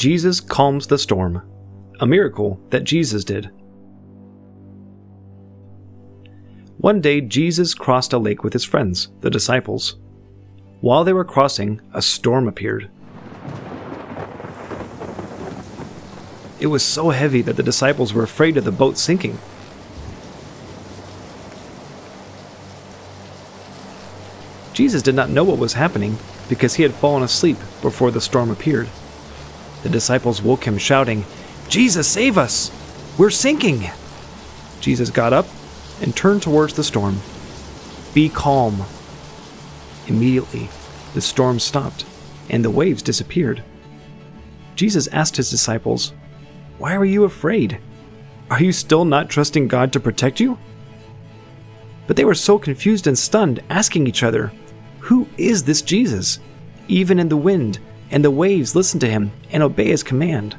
Jesus calms the storm, a miracle that Jesus did. One day, Jesus crossed a lake with his friends, the disciples. While they were crossing, a storm appeared. It was so heavy that the disciples were afraid of the boat sinking. Jesus did not know what was happening because he had fallen asleep before the storm appeared. The disciples woke him, shouting, Jesus, save us! We're sinking! Jesus got up and turned towards the storm. Be calm. Immediately, the storm stopped and the waves disappeared. Jesus asked his disciples, Why are you afraid? Are you still not trusting God to protect you? But they were so confused and stunned, asking each other, Who is this Jesus? Even in the wind and the waves listen to him and obey his command.